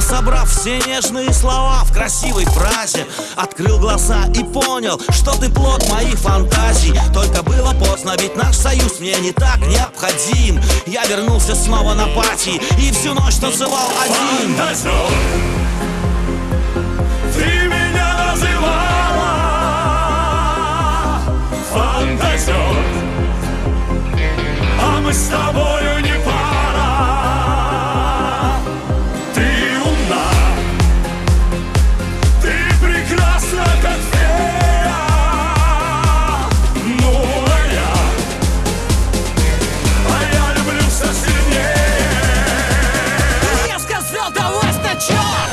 Собрав все нежные слова в красивой фразе Открыл глаза и понял, что ты плод моих фантазий. Только было поздно, ведь наш союз мне не так необходим. Я вернулся снова на пати и всю ночь танцевал один удалось-то чё?